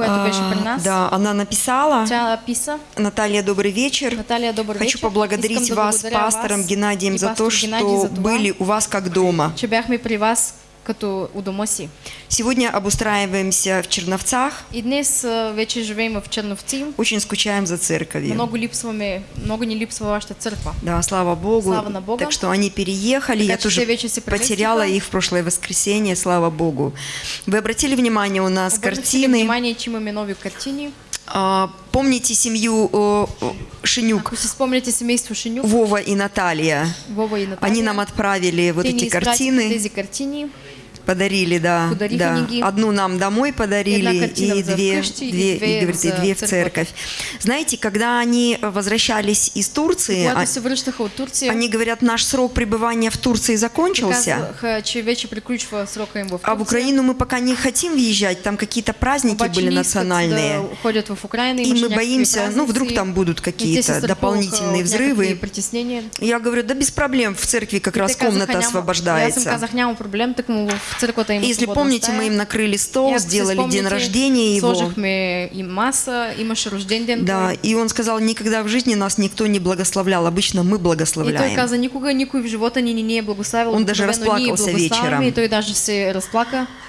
която беше при А, нас. Да, она написала. Тя писа. Наталья, добрый вечер. Наталия, добър Хочу вечер. поблагодарить Искам вас, пастором вас Геннадием, за то, Геннадий что за това, были у вас как дома. че бяхме при вас като у дома си. Сегодня обустраиваемся в Черновцах. И днес а, вече живеем в Черновци. Очень скучаем за церковью. Много липсваме, много ни липсва вашата църква. Да, слава Богу. Слава на Бога. Так что они переехали. Така Я тоже потеряла их в прошлое воскресенье, слава Богу. Вы обратили внимание, у нас Обърнахте ли картины. внимание, че имаме нови картини. А, помните семью о, о, Шинюк, спомняте семейство Шинюк, Вова и Наталья? Вова и Наталия. Они нам отправили вот те ни эти картины. Подарили, да. Да. книги. Одну нам домой подарили и две, вкъщи, и две, две и, говорит, и за две в церковь. Знаете, когда они возвращались из Турции, а- они говорят, наш срок пребывания в Турции закончился, а в Украину мы пока не хотим въезжать, там какие-то праздники были национальные. И мы боимся, ну, вдруг там будут и какие-то дополнительные някакви взрывы. Я говорю, да без проблем, в церкви как И раз комната освобождается. И Если помните, мы им накрыли стол, И сделали день рождения его. И рожден ден. Да, и он сказал, никогда в жизни нас никто не благословлял, обычно мы И благословляем. Он даже благославяме, вечером. И.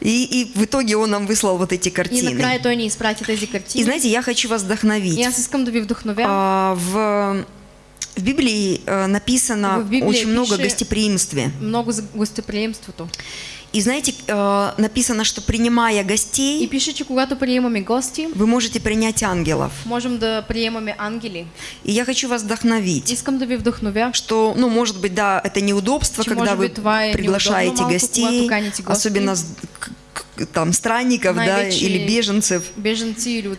И, и в итоге он нам выслал вот эти И картины. накрая той ни изпрати тези И знаете, я хочу вас И вдохновить. А, в, в Библии э, написано В Библии очень много гостеприимстве. Много за гостеприемството. И знаете, э, написано, что принимая И гостей, пише, че когато приемаме гости, вы можете принять ангелов. можем да приемаме ангели. И я хочу вас вдохновить. Искам да ви вдъхновя. что, ну, может быть, да, это неудобство, Че, когда вы быть, приглашаете гостей, особенно там странников, да, или беженцев.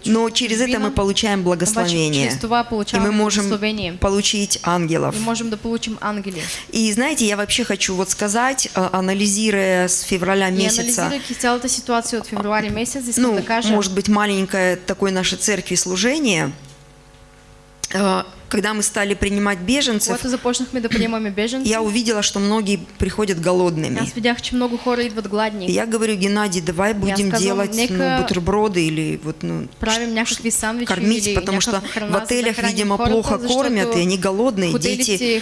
Но через это мы получаем благословение. И мы можем получить ангелов. И можем да получим ангели. И знаете, я вообще хочу вот сказать, а, анализируя с февраля месяца, ситуация от февруари месец, искам ну, может быть, маленькое такое нашей церкви служение, а, когда мы стали принимать беженцев, я увидела, что многие приходят голодными. И я говорю, Геннадий, давай будем делать ну, бутерброды или вот ну кормить, потому что в отелях, видимо, плохо кормят, и они голодные, дети,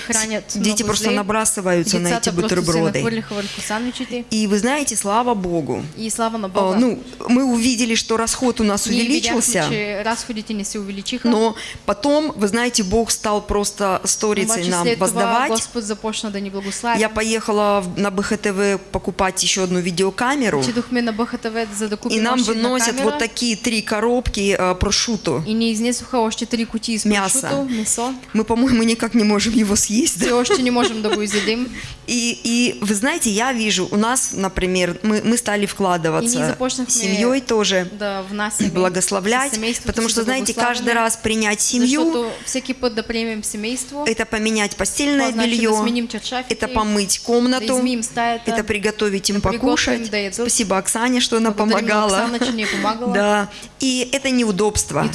дети просто набрасываются на эти бутерброды. И вы знаете, слава Богу, а, ну, мы увидели, что расход у нас увеличился, но потом, вы знаете, Бог стал просто сторицей обаче нам воздавать. Господ започна да ни благославя. Я поехала в- на БХТВ покупать еще одну видеокамеру, на БХТВ, за и нам выносят вот такие три коробки а, прошуто. И ни изнесоха още три кутии с Мясо. прошуто, месо. Мы, по-моему, никак не можем его съесть. Все още не можем да го изедем. И, и вы знаете, я вижу, у нас, например, мы, мы стали вкладываться семьей тоже, Да внасяме благословлять, с семейството потому что, знаете, каждый раз принять семью, Это поменять постельное белье, это помыть комнату, это приготовить им покушать. Спасибо Оксане, что она на помогала. Да, и это неудобство. И.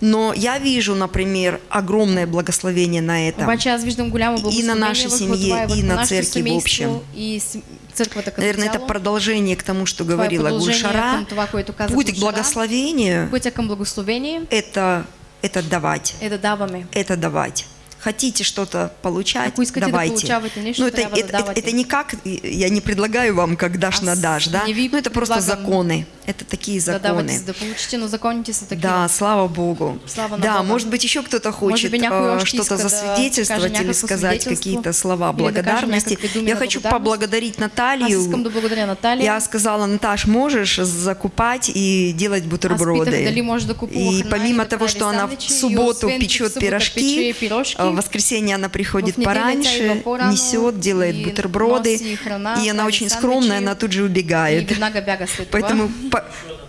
Но я вижу, например, огромное благословение на этом. Голямо благословение нашей семье, и на църкви в общем. И Наверное, это продолжение к тому, что говорила Гульшара. Путь к благословению это, это давать. е да даваме. Это давать. Хотите что-то получать, давайте. Ну, это, это, это, это не как, я не предлагаю вам, как дашь Аз на дашь, да? Ну, это просто законы. Это такие Да законы. за да получите, но законите са. Да, слава Богу. Слава да, Бога. может быть, еще кто-то хочет э, что-то да засвидетельствовать или сказать какие-то слова да благодарности. Я хочу поблагодарить Аз Наталью. да. Я сказала, Наташ, можешь закупать и делать бутерброды? да И помимо да того, что она в субботу печет пирожки, а в воскресенье она приходит пораньше, несет, делает бутерброды, и она очень скромная, она тут же убегает. Поэтому по-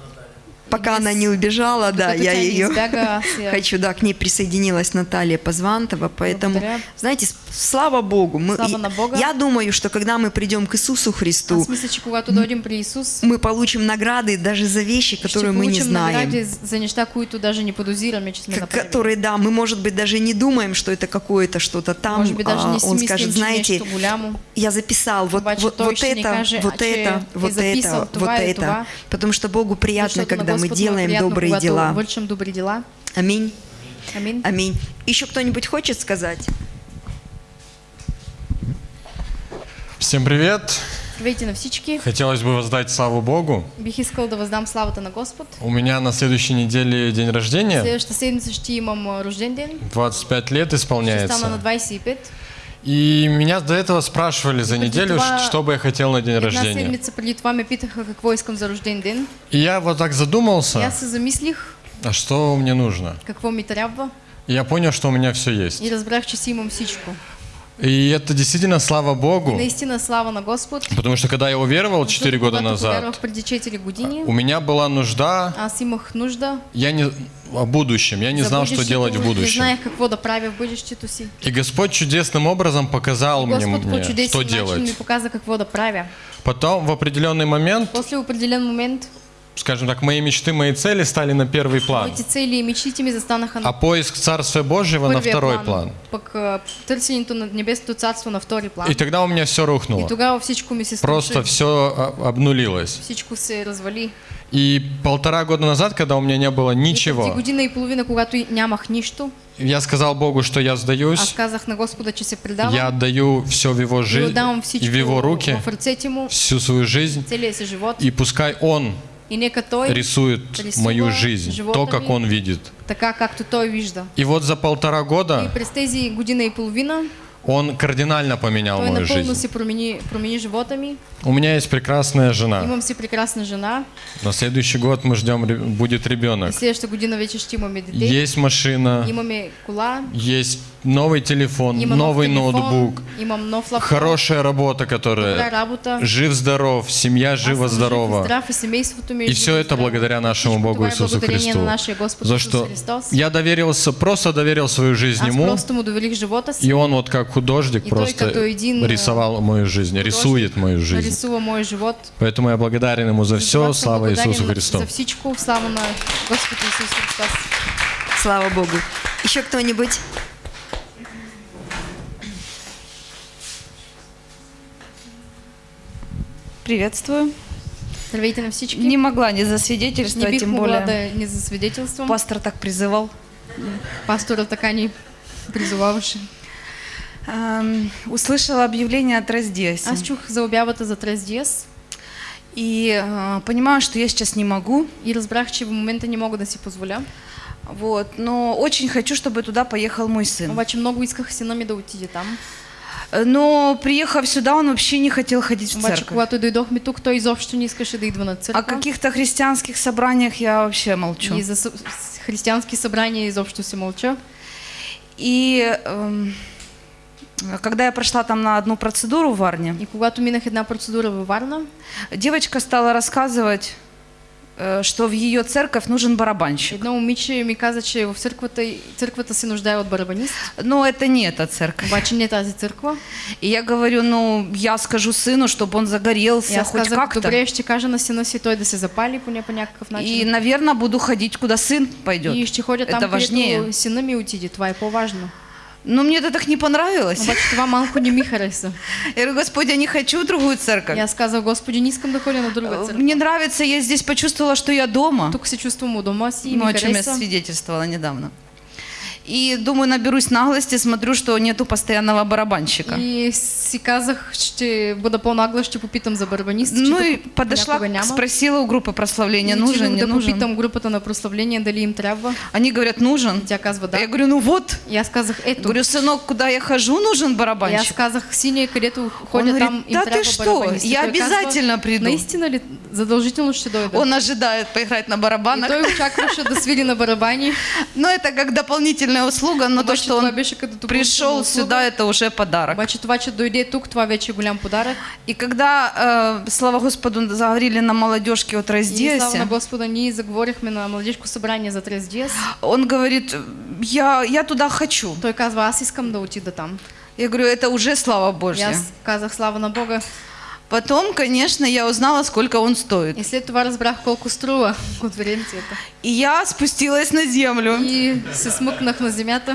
пока она не убежала, да, я ее хочу, да, к ней присоединилась Наталья Позвантова, поэтому, Благодаря. знаете, слава Богу, мы, Слава Бога. я думаю, что когда мы придем к Иисусу Христу, при Исус, мы получим награды даже за вещи, которые мы не знаем. за които даже не направили. которые, да, мы, может быть, даже не думаем, что это какое-то что-то там. А он скажет, знаете, я записал вот, вот, вот это, вот а че это, вот это, вот это. Потому что Богу приятно, когда мы делаем добрые когато дела. вършим добри дела. Аминь. Амин. Аминь. Еще кто-нибудь хочет сказать? Всем привет! Здравейте на всички. Хотелось бы воздать славу Богу. Бих искал да въздам славата на Господ. У меня на следующей неделе день рождения. Следващата седмица ще имам рожден ден. 25 лет Ще стана на исполняется. 25. И меня до этого спрашивали за неделю, что бы я хотел на день рождения. ме питаха какво искам за рожден ден. И я вот так задумался, се замислих а что мне нужно. какво ми трябва И я понял, что у меня все есть. и разбрах, че си имам всичко. И это действительно слава И Богу. наистина слава на Господ. Потому что когда я уверовал 4 Защото года когато назад, повярвах преди 4 години, у меня была нужда, аз имах нужда я не о будущем, я не знал, что делать в Не будущем. знаех какво да правя в бъдещето си. И Господь чудесным образом показал мне, что начин ми делать. показа какво да правя. Потом в определенный момент После определен момент скажем так, мои мечты, мои цели стали на первый план, моите цели и мечтите ми застанаха а поиск Царствия Божьего на второй план. а, царство на втори план. И тогда у меня все И рухнуло. тогава всичко ми се Просто струши. все обнулилось. Всичко се развали. И полтора года назад, когда у меня не было И ничего, година и половина, когато и нямах нищо, я сказал Богу, что я аз сдаюсь, казах на Господа, че се предавам. я отдаю все в Его и жизнь и в Его руки, в му, всю свою жизнь, си живот. и пускай Он И рисует мою жизнь, то, как Он видит. така, както той вижда. И вот за полтора И года през тези година и половина Он кардинально поменял мою жизнь. си промени, промени живота ми. У меня есть прекрасная жена. Имам си прекрасна жена. На следующий год мы ждем, будет И ребенок. следващата година вече ще имаме дете. Есть машина, Имаме кола, есть новый телефон, има нов новый телефон, ноутбук, имам нов лаптоп, хорошая работа, которая работа. жив-здоров, семья жив и жива-здорова. И все это благодаря нашему Богу Иисусу Христу. За что Христос. я доверился, просто доверил свою жизнь Ему, и Он вот как художник И просто рисовал мою жизнь, рисует мою жизнь. Поэтому я благодарен Ему за все, слава Иисусу Христу. За слава Господ Исус Христос. Слава Богу. Еще кто-нибудь? Приветствую. Здравейте на всички. Не могла не не засвидетельствовать, бих тем более да не засвидетелствам. пастор так призывал. Пастора така ни призоваваше. Ам, услышала объявление от Раздеяса. Аз чух за обявата за Диас И а, понимаю, что я сейчас не могу. и разбрах, че в момента не мога да си позволя. Вот, но очень хочу, чтобы туда поехал мой сын. Обаче много исках сина ми да отиде там. Э, Но приехав сюда, он вообще не хотел ходить в церковь. когато дойдохме тук, той изобщо не искаше да идва на О църква. каких-то христианских собраниях я вообще молчу. И за съ- с- християнски събрания изобщо се мълча. И эм, когда я прошла там на одну процедуру в Варне, И когато минах една процедура във Варна, девочка стала рассказывать, что в ее церковь нужен барабанщик. едно момиче ми каза, че в църквата, църквата се нуждае от барабанист. Но это не эта церковь. Обаче не тази църква. И я говорю, ну, я скажу сыну, чтобы он загорелся аз хоть как-то. добре, ще кажа на сина си той да се запали поне по някакъв И, наверное, буду ходить, куда сын пойдет. И ще ходя там, Это важнее. сина ми отиде. Това е по-важно. Но мне это так не понравилось. Обаче това малко не ми хареса. Я говорю, Господи, я не хочу другую церковь. аз казах, Господи, не искам да ходя на друга църква. Мне нравится, я здесь почувствовала, что я дома. Тук се чувствам у дома Ну, о чем я свидетельствовала недавно. И думаю, наберусь наглости, смотрю, что нету постоянного барабанщика. И си казах, ще бъда по-нагла, ще попитам за барабанист. че Ну и подошла, спросила у группы прославления, И нужен, не да нужен. попитам групата на прославление дали им трябва. Они говорят, нужен. Тя казва да. Я говорю, ну вот. И аз казах, ето. Говорю, сынок, куда я хожу, нужен И барабанщик. казах, синия, където Он ходя говорит, там, им да ты что. И я той казва, обязательно приду. Наистина ли? Задължително ще дойда. Он ожидает поиграть на И барабанах. той очакваше да свири на барабани. Но это как дополнительная услуга, но то, что он пришел сюда, это уже подарок. Обаче това, че дойде тук, това вече е голям подарък. И когда, э, слава Господу, заговорили на молодежке от И слава на Раздеясе, Господа, ние заговорихме на младежко събрание за Диас. он говорит, я, я туда хочу. Казва, аз искам да отида там. Я говорю, это уже слава Божья. аз казах, слава на Бога. Потом, конечно, я узнала, сколько он стоит. И след това разбрах колко струва конференцията. И я спустилась на землю. И се смъкнах на земята.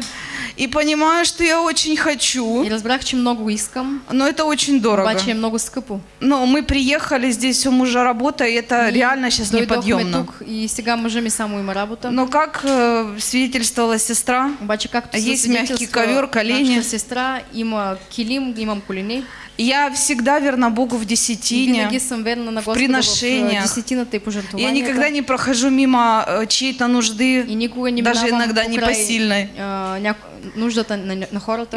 И понимаю, что я очень хочу, І розбрах, чи много искам, но это очень дорого. бачу, я много скъпо. Но мы приехали, здесь у мужа работа, и это І реально сейчас дойдохме неподъемно. тук і сега мъжа ми само има работа. Но как э, свидетельствовала сестра, Обаче, както Есть се мягкий свидетелства, ковер, колени. нашата сестра има килим, имам колени. я всегда верна Богу в десятине. в приношениях. Я никогда не прохожу мимо чьей-то нужды, не даже иногда непосильной. на,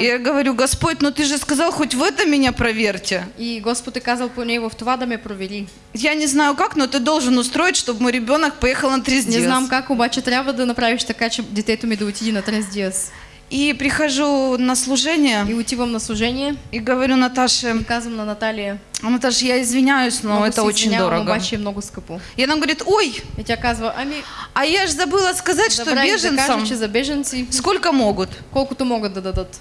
я говорю, Господь, ну ты же сказал, хоть в этом меня проверьте. И Господ е казал по него в това да ме провери. Я не знаю как, но ты должен устроить, чтобы мой ребенок поехал на Не трездец. знам как, обаче трябва да направиш така, че детето ми да отиде на трес диас. И прихожу на служение И отивам на служение и говорю Наташе, и на Наталия, «А, Наташа, я извиняюсь, но много это очень дорого. е много скъпо. И она говорит, ой, И тя казва, ами, а я же забыла сказать, что беженцам за беженци сколько могут. колкото могат да дадат.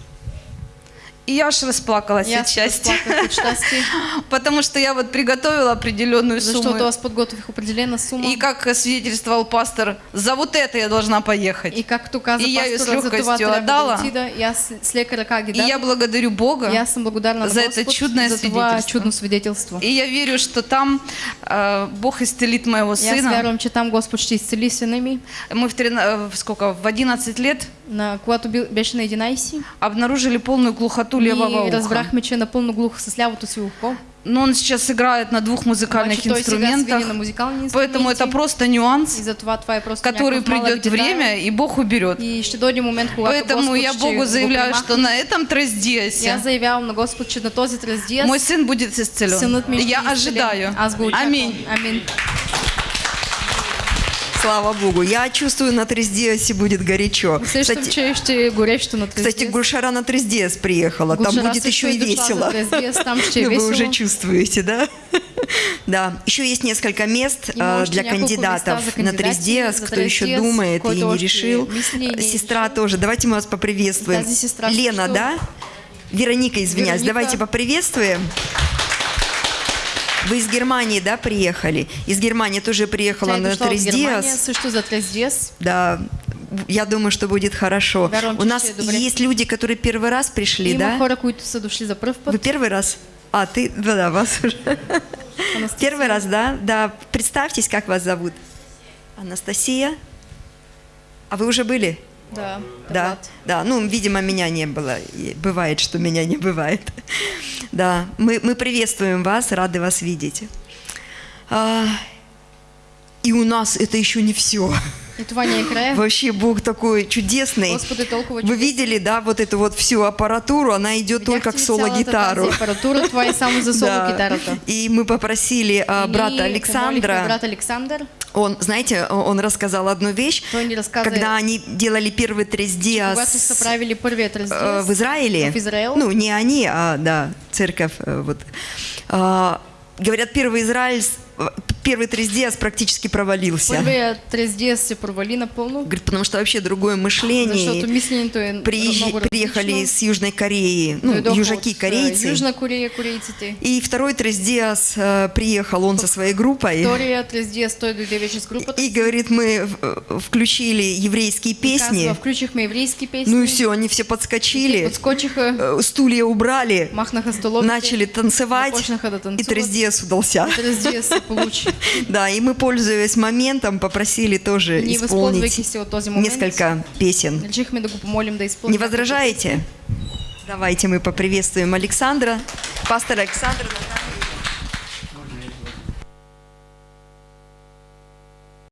И я аж расплакалась И от счастья, потому что я вот приготовила определенную защото сумму. аз подготвих определена сума. И как свидетельствовал пастор, за вот это я должна поехать. И както каза И я ее с за легкостью отдала. И я благодарю Бога. Съм благодарна на за это чудное за свидетельство. И я верю, что там э, Бог исцелит моего сына. вярвам, че там Господ ще изцели сина ми. Мы э, в сколько, в 11 лет На, когато беше на 11 обнаружили полную глухоту левого и разбрахме, че е напълно глух с лявото си ухо. Но он сейчас играет на двух музыкальных свири инструментах. на инструменти. Поэтому это просто нюанс, това е просто который придет время, и Бог уберет. И ще дойде момент, Поэтому Господ я Богу заявляю, что на этом трездиесе аз заявявам на Господ, че на този трездиес мой сын будет исцелен. Я ожидаю. Очаквам. Аминь. Слава Богу. Я чувствую, на Трездиасе будет горячо. Усещам, Кстати, че ще е горещо на трездиес. кстати, Гульшара на Трездиас приехала. Там Гулшара будет еще и весело. за трездиес, там ще е Ну, Вы весело. уже чувствуете, да? Да. Еще есть несколько мест още для кандидатов на за кто еще думает и не решил. не Сестра тоже. Давайте мы вас поприветствуем. Лена, да? Вероника, извиняюсь. Давайте поприветствуем. Вы из Германии, да, приехали? Из Германии тоже приехала е на Трездиас. също за трездиес. Да, я думаю, что будет хорошо. У нас есть люди, которые первый раз пришли, да? Вы первый раз? А, ты, да, да, вас уже. Первый раз, да? Да, представьтесь, как вас зовут. Анастасия. А вы уже были? Да. Да, да. Ну, видимо, меня не было. И бывает, что меня не бывает. Да, мы, мы приветствуем вас, рады вас видеть. А, и у нас это еще не все. Вообще Бог такой чудесный. Господи, Вы видели, да, вот эту вот всю аппаратуру, она идет только к соло-гитару. Това е само за соло Да. гитарата. И мы попросили а, брата Александра, брат Александър, он, знаете, он рассказал одну вещь, когда они делали первый трездиас э, в Израиле, ну не они, а да, церковь, э, вот, А, говорят, первый Израиль, первый трездиас практически провалился. Първият трездиес се провали напълно, Говорит, потому что вообще другое мышление. защото мисленето е Приезж- приехали с Южной Кореи, ну, южаки, от, корейцы. Южна Корея, корейците. И второй трездиас э, приехал он со своей группой. Вторият трездиес той дойде вече с групата. И говорит, мы э, включили еврейские песни. Казва, включихме еврейски песни. Ну и все, они все подскочили, Подскочиха, э, стулья убрали, махнаха столовите. начали танцевать, да и танцуват. трездиас удался. Трездиес се получи. Да, и мы, пользуясь моментом, попросили тоже исполнить несколько песен. Не возражаете? Давайте мы поприветствуем Александра, пастора Александра.